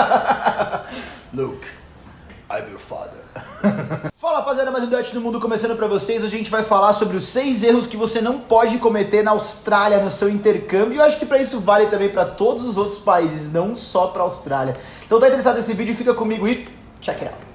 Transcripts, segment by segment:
Luke, I'm your father. Fala rapaziada, mais um Dutch no Mundo começando pra vocês. Hoje a gente vai falar sobre os seis erros que você não pode cometer na Austrália no seu intercâmbio. E eu acho que pra isso vale também pra todos os outros países, não só pra Austrália. Então tá interessado nesse vídeo? Fica comigo e check it out.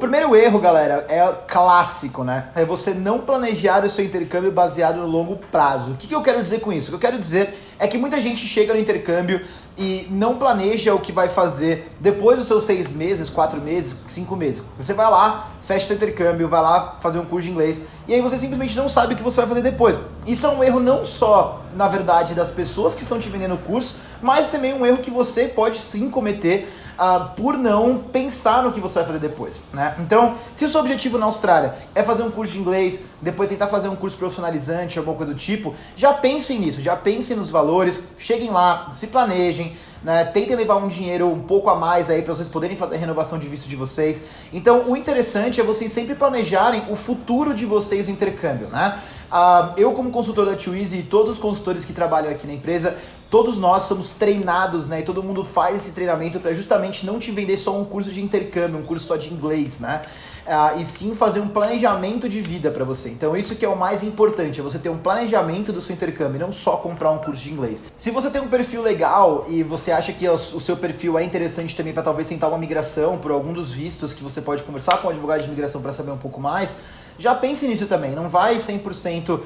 Primeiro erro, galera, é clássico, né? É você não planejar o seu intercâmbio baseado no longo prazo. O que, que eu quero dizer com isso? O que eu quero dizer é que muita gente chega no intercâmbio e não planeja o que vai fazer depois dos seus seis meses, quatro meses, cinco meses. Você vai lá, fecha seu intercâmbio, vai lá fazer um curso de inglês e aí você simplesmente não sabe o que você vai fazer depois. Isso é um erro não só, na verdade, das pessoas que estão te vendendo o curso, mas também um erro que você pode sim cometer uh, por não pensar no que você vai fazer depois, né? Então, se o seu objetivo na Austrália é fazer um curso de inglês, depois tentar fazer um curso profissionalizante, alguma coisa do tipo, já pensem nisso, já pensem nos valores, cheguem lá, se planejem, né? Tentem levar um dinheiro um pouco a mais aí para vocês poderem fazer a renovação de visto de vocês. Então, o interessante é vocês sempre planejarem o futuro de vocês no intercâmbio, né? Uh, eu, como consultor da Twizy e todos os consultores que trabalham aqui na empresa, todos nós somos treinados, né? E todo mundo faz esse treinamento para justamente não te vender só um curso de intercâmbio, um curso só de inglês, né? Uh, e sim fazer um planejamento de vida para você. Então isso que é o mais importante, é você ter um planejamento do seu intercâmbio, não só comprar um curso de inglês. Se você tem um perfil legal e você acha que o seu perfil é interessante também para talvez tentar uma migração por algum dos vistos que você pode conversar com o advogado de imigração para saber um pouco mais, já pense nisso também. Não vai 100%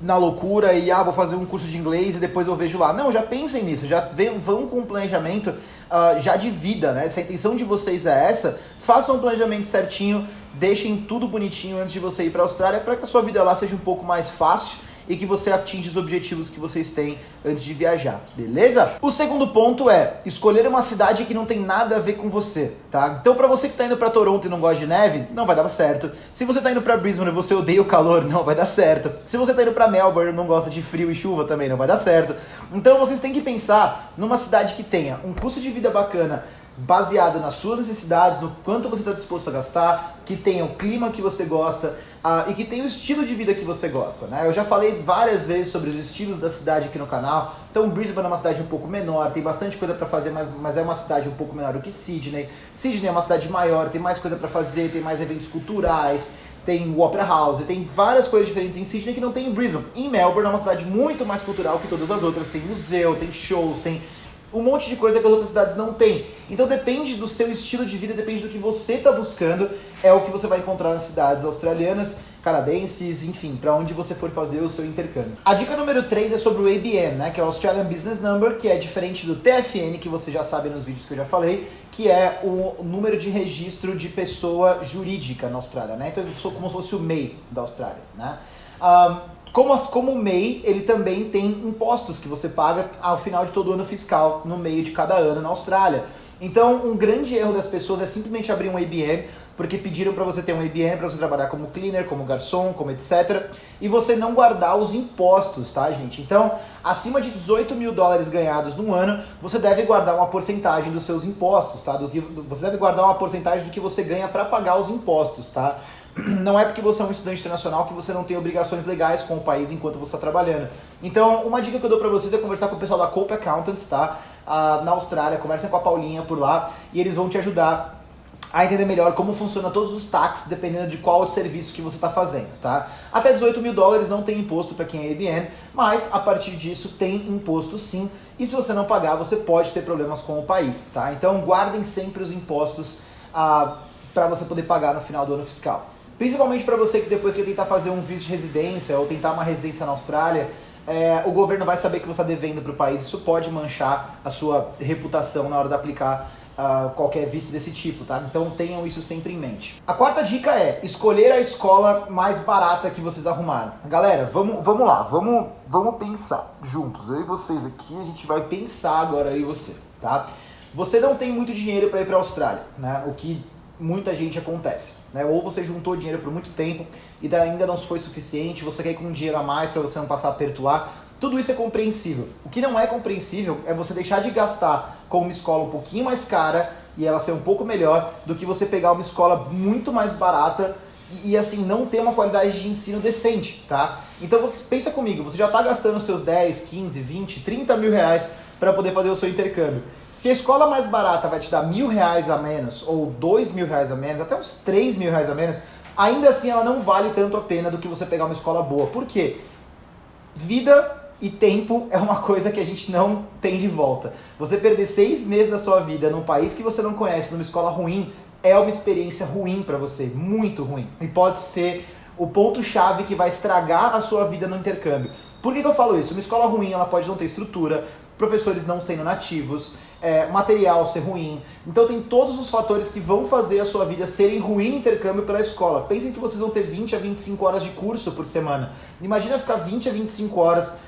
na loucura e ah, vou fazer um curso de inglês e depois eu vejo lá. Não, já pensem nisso, já vão com um planejamento uh, já de vida, né? Se a intenção de vocês é essa, façam um planejamento certinho, deixem tudo bonitinho antes de você ir para a Austrália para que a sua vida lá seja um pouco mais fácil e que você atinja os objetivos que vocês têm antes de viajar, beleza? O segundo ponto é escolher uma cidade que não tem nada a ver com você, tá? Então para você que tá indo para Toronto e não gosta de neve, não vai dar certo. Se você tá indo para Brisbane e você odeia o calor, não vai dar certo. Se você tá indo para Melbourne e não gosta de frio e chuva, também não vai dar certo. Então vocês têm que pensar numa cidade que tenha um custo de vida bacana, baseado nas suas necessidades, no quanto você está disposto a gastar, que tenha o clima que você gosta uh, e que tenha o estilo de vida que você gosta. Né? Eu já falei várias vezes sobre os estilos da cidade aqui no canal. Então, Brisbane é uma cidade um pouco menor, tem bastante coisa para fazer, mas, mas é uma cidade um pouco menor do que Sydney. Sydney é uma cidade maior, tem mais coisa para fazer, tem mais eventos culturais tem o Opera House, tem várias coisas diferentes em Sydney que não tem em Brisbane. Em Melbourne é uma cidade muito mais cultural que todas as outras. Tem museu, tem shows, tem um monte de coisa que as outras cidades não têm. Então depende do seu estilo de vida, depende do que você está buscando, é o que você vai encontrar nas cidades australianas, canadenses, enfim, para onde você for fazer o seu intercâmbio. A dica número 3 é sobre o ABN, né, que é o Australian Business Number, que é diferente do TFN, que você já sabe nos vídeos que eu já falei, que é o número de registro de pessoa jurídica na Austrália, né? Então eu sou como se fosse o MEI da Austrália, né? Um, como, as, como o MEI, ele também tem impostos que você paga ao final de todo ano fiscal, no meio de cada ano na Austrália. Então, um grande erro das pessoas é simplesmente abrir um ABN, porque pediram para você ter um ABN para você trabalhar como cleaner, como garçom, como etc. E você não guardar os impostos, tá, gente? Então, acima de 18 mil dólares ganhados no ano, você deve guardar uma porcentagem dos seus impostos, tá? Do que, você deve guardar uma porcentagem do que você ganha para pagar os impostos, tá? Não é porque você é um estudante internacional que você não tem obrigações legais com o país enquanto você está trabalhando. Então, uma dica que eu dou para vocês é conversar com o pessoal da Cope Accountants, tá? Ah, na Austrália, conversa com a Paulinha por lá e eles vão te ajudar a entender melhor como funciona todos os taxas, dependendo de qual serviço que você está fazendo, tá? Até 18 mil dólares não tem imposto para quem é IBN, mas a partir disso tem imposto sim, e se você não pagar, você pode ter problemas com o país, tá? Então guardem sempre os impostos ah, para você poder pagar no final do ano fiscal. Principalmente para você que depois quer tentar fazer um visto de residência ou tentar uma residência na Austrália, é, o governo vai saber que você está devendo para o país. Isso pode manchar a sua reputação na hora de aplicar uh, qualquer visto desse tipo, tá? Então tenham isso sempre em mente. A quarta dica é escolher a escola mais barata que vocês arrumaram. Galera, vamos, vamos lá, vamos, vamos pensar juntos. Eu e vocês aqui, a gente vai pensar agora aí você, tá? Você não tem muito dinheiro para ir para a Austrália, né? O que muita gente acontece. Né? Ou você juntou dinheiro por muito tempo e ainda não foi suficiente, você quer ir com dinheiro a mais para você não passar aperto lá. Tudo isso é compreensível. O que não é compreensível é você deixar de gastar com uma escola um pouquinho mais cara e ela ser um pouco melhor do que você pegar uma escola muito mais barata e, e, assim, não ter uma qualidade de ensino decente, tá? Então você pensa comigo, você já está gastando seus 10, 15, 20, 30 mil reais para poder fazer o seu intercâmbio. Se a escola mais barata vai te dar mil reais a menos, ou dois mil reais a menos, até uns três mil reais a menos, ainda assim ela não vale tanto a pena do que você pegar uma escola boa. Por quê? Vida e tempo é uma coisa que a gente não tem de volta. Você perder seis meses da sua vida num país que você não conhece, numa escola ruim, é uma experiência ruim para você, muito ruim. E pode ser o ponto-chave que vai estragar a sua vida no intercâmbio. Por que, que eu falo isso? Uma escola ruim ela pode não ter estrutura, professores não sendo nativos, é, material ser ruim. Então tem todos os fatores que vão fazer a sua vida serem ruim intercâmbio pela escola. Pensem que vocês vão ter 20 a 25 horas de curso por semana. Imagina ficar 20 a 25 horas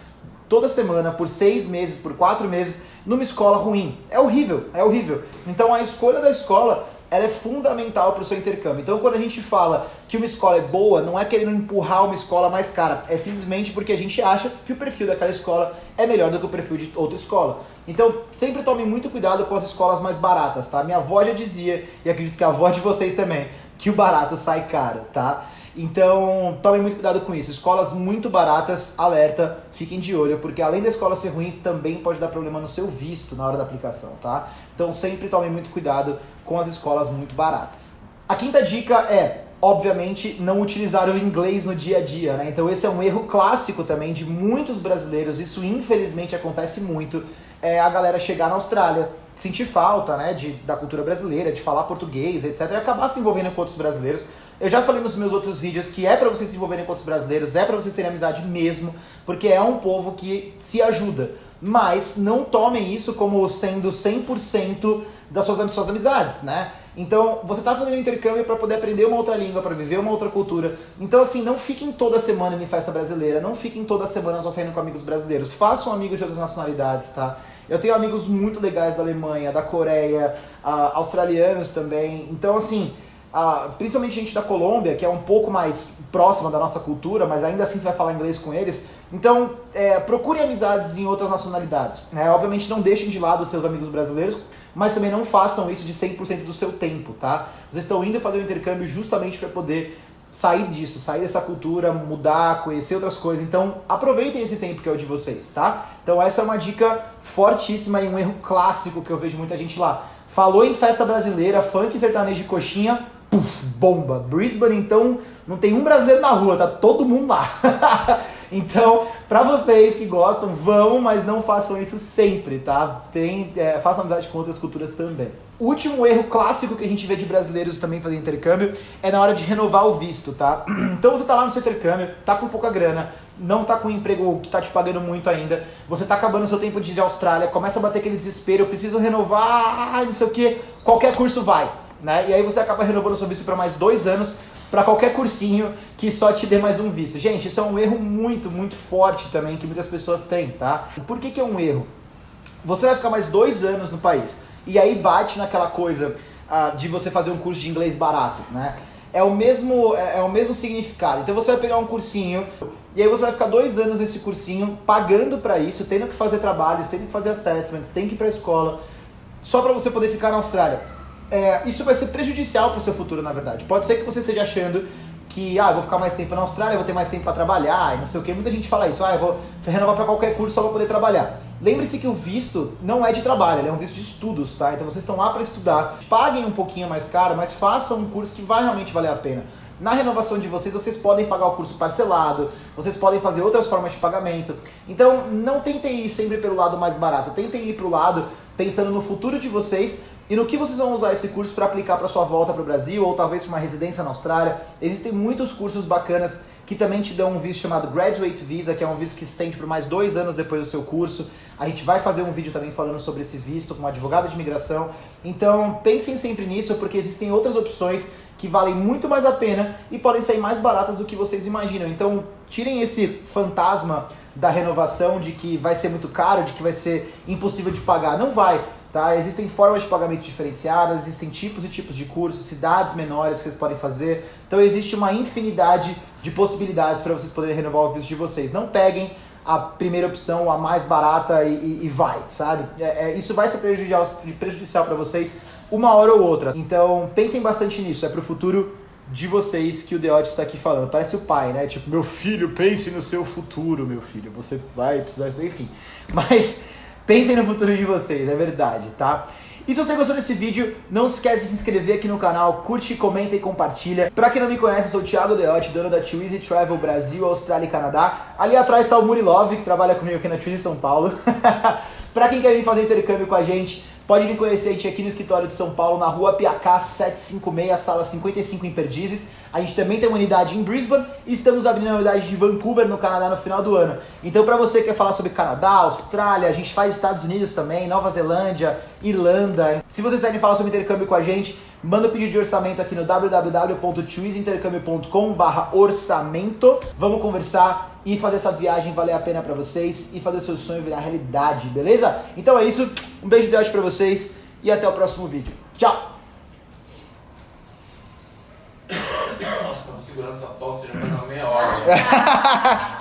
toda semana, por seis meses, por quatro meses, numa escola ruim. É horrível, é horrível. Então a escolha da escola ela é fundamental para o seu intercâmbio. Então, quando a gente fala que uma escola é boa, não é querendo empurrar uma escola mais cara, é simplesmente porque a gente acha que o perfil daquela escola é melhor do que o perfil de outra escola. Então, sempre tome muito cuidado com as escolas mais baratas, tá? Minha avó já dizia, e acredito que a avó de vocês também, que o barato sai caro, tá? Então, tomem muito cuidado com isso. Escolas muito baratas, alerta, fiquem de olho, porque além da escola ser ruim, também pode dar problema no seu visto na hora da aplicação, tá? Então, sempre tomem muito cuidado com as escolas muito baratas. A quinta dica é, obviamente, não utilizar o inglês no dia a dia, né? Então, esse é um erro clássico também de muitos brasileiros, isso infelizmente acontece muito, é a galera chegar na Austrália, sentir falta, né, de, da cultura brasileira, de falar português, etc, e acabar se envolvendo com outros brasileiros eu já falei nos meus outros vídeos que é para vocês se envolverem com outros brasileiros, é para vocês terem amizade mesmo, porque é um povo que se ajuda. Mas não tomem isso como sendo 100% das suas, suas amizades, né? Então, você está fazendo intercâmbio para poder aprender uma outra língua, para viver uma outra cultura. Então, assim, não fiquem toda semana em festa brasileira, não fiquem toda semana só saindo com amigos brasileiros. Façam amigos de outras nacionalidades, tá? Eu tenho amigos muito legais da Alemanha, da Coreia, uh, australianos também. Então, assim, ah, principalmente gente da Colômbia, que é um pouco mais próxima da nossa cultura, mas ainda assim você vai falar inglês com eles. Então, é, procure amizades em outras nacionalidades. Né? Obviamente, não deixem de lado os seus amigos brasileiros, mas também não façam isso de 100% do seu tempo, tá? Vocês estão indo fazer o intercâmbio justamente para poder sair disso, sair dessa cultura, mudar, conhecer outras coisas. Então, aproveitem esse tempo que é o de vocês, tá? Então, essa é uma dica fortíssima e um erro clássico que eu vejo muita gente lá. Falou em festa brasileira, funk sertanejo de coxinha, puf, bomba. Brisbane, então, não tem um brasileiro na rua, tá todo mundo lá. então, para vocês que gostam, vão, mas não façam isso sempre, tá? Tem, é, façam amizade com outras culturas também. O último erro clássico que a gente vê de brasileiros também fazendo intercâmbio é na hora de renovar o visto, tá? Então você tá lá no seu intercâmbio, tá com pouca grana, não tá com um emprego que tá te pagando muito ainda, você tá acabando o seu tempo de ir de Austrália, começa a bater aquele desespero, eu preciso renovar, não sei o que, qualquer curso vai né? E aí você acaba renovando o seu visto para mais dois anos para qualquer cursinho que só te dê mais um visto. Gente, isso é um erro muito, muito forte também que muitas pessoas têm, tá? Por que, que é um erro? Você vai ficar mais dois anos no país e aí bate naquela coisa uh, de você fazer um curso de inglês barato, né? É o mesmo é, é o mesmo significado. Então você vai pegar um cursinho e aí você vai ficar dois anos nesse cursinho pagando para isso, tendo que fazer trabalhos, tendo que fazer assessments, tem que ir para a escola, só para você poder ficar na Austrália é, isso vai ser prejudicial para o seu futuro, na verdade. Pode ser que você esteja achando que, ah, vou ficar mais tempo na Austrália, vou ter mais tempo para trabalhar, e não sei o que. Muita gente fala isso, ah, eu vou renovar para qualquer curso só para poder trabalhar. Lembre-se que o visto não é de trabalho, ele é um visto de estudos, tá? Então vocês estão lá para estudar, paguem um pouquinho mais caro, mas façam um curso que vai realmente valer a pena. Na renovação de vocês, vocês podem pagar o curso parcelado, vocês podem fazer outras formas de pagamento. Então, não tentem ir sempre pelo lado mais barato, tentem ir para o lado pensando no futuro de vocês e no que vocês vão usar esse curso para aplicar para sua volta para o Brasil ou talvez para uma residência na Austrália? Existem muitos cursos bacanas que também te dão um visto chamado Graduate Visa, que é um visto que estende por mais dois anos depois do seu curso. A gente vai fazer um vídeo também falando sobre esse visto com uma advogada de imigração. Então pensem sempre nisso, porque existem outras opções que valem muito mais a pena e podem sair mais baratas do que vocês imaginam. Então tirem esse fantasma da renovação de que vai ser muito caro, de que vai ser impossível de pagar. Não vai. Tá? Existem formas de pagamento diferenciadas, existem tipos e tipos de cursos, cidades menores que vocês podem fazer. Então existe uma infinidade de possibilidades para vocês poderem renovar o visto de vocês. Não peguem a primeira opção, a mais barata e, e, e vai, sabe? É, é, isso vai ser prejudicial, prejudicial para vocês uma hora ou outra. Então pensem bastante nisso, é para o futuro de vocês que o Deote está aqui falando. Parece o pai, né? Tipo, meu filho, pense no seu futuro, meu filho. Você vai precisar enfim. Mas pensem no futuro de vocês, é verdade, tá? E se você gostou desse vídeo, não se esquece de se inscrever aqui no canal, curte, comenta e compartilha. Pra quem não me conhece, sou o Thiago Deotti, dono da Twizy Travel Brasil, Austrália e Canadá. Ali atrás está o Murilov, que trabalha comigo aqui na Twizy São Paulo. pra quem quer vir fazer intercâmbio com a gente, Pode vir conhecer a gente aqui no escritório de São Paulo, na rua Piacá 756, sala 55 em Perdizes. A gente também tem uma unidade em Brisbane e estamos abrindo a unidade de Vancouver, no Canadá, no final do ano. Então, para você que quer falar sobre Canadá, Austrália, a gente faz Estados Unidos também, Nova Zelândia, Irlanda. Se vocês quiserem falar sobre intercâmbio com a gente, manda o um pedido de orçamento aqui no www.chooseintercâmbio.com orçamento. Vamos conversar e fazer essa viagem valer a pena para vocês e fazer seu sonho virar realidade, beleza? Então é isso, um beijo de Deus para vocês e até o próximo vídeo. Tchau! Nossa, tava segurando essa tosse já faz uma meia hora.